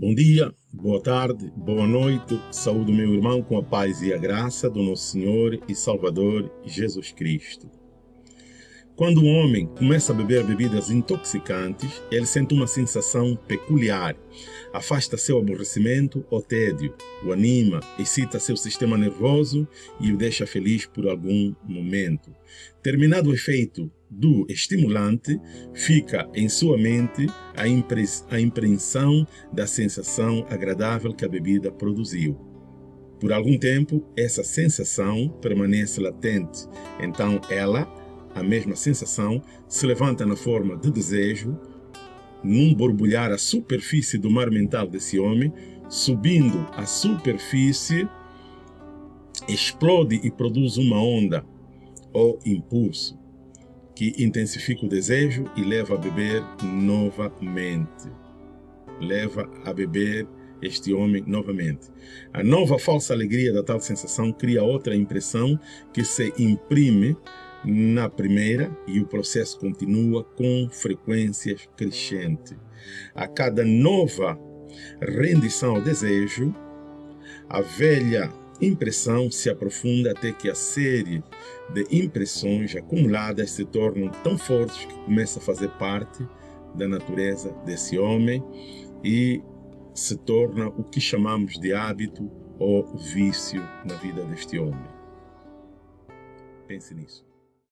Bom dia, boa tarde, boa noite. Saúde meu irmão com a paz e a graça do nosso Senhor e Salvador Jesus Cristo. Quando o homem começa a beber bebidas intoxicantes, ele sente uma sensação peculiar. Afasta seu aborrecimento ou tédio, o anima, excita seu sistema nervoso e o deixa feliz por algum momento. Terminado o efeito do estimulante, fica em sua mente a, impre a impressão da sensação agradável que a bebida produziu. Por algum tempo, essa sensação permanece latente, então ela a mesma sensação se levanta na forma de desejo, num borbulhar à superfície do mar mental desse homem, subindo à superfície, explode e produz uma onda ou impulso que intensifica o desejo e leva a beber novamente. Leva a beber este homem novamente. A nova falsa alegria da tal sensação cria outra impressão que se imprime na primeira e o processo continua com frequências crescentes. A cada nova rendição ao desejo, a velha impressão se aprofunda até que a série de impressões acumuladas se tornam tão fortes que começa a fazer parte da natureza desse homem e se torna o que chamamos de hábito ou vício na vida deste homem. Pense nisso.